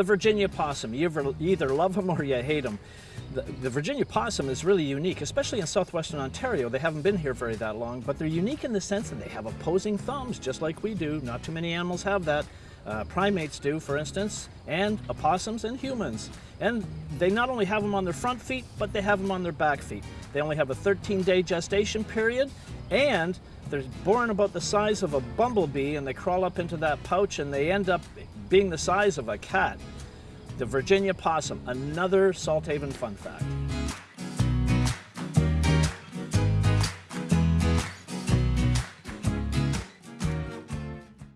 The Virginia possum, you, either love them or you hate them. The, the, Virginia possum is really unique, especially in southwestern Ontario. They haven't been here very that long, but they're unique in the sense that they have opposing thumbs, just like we do. Not too many animals have that. Uh, primates do, for instance, and opossums and humans. And they not only have them on their front feet, but they have them on their back feet. They only have a 13-day gestation period, and they're born about the size of a bumblebee, and they crawl up into that pouch, and they end up being the size of a cat the Virginia possum, another Salthaven fun fact.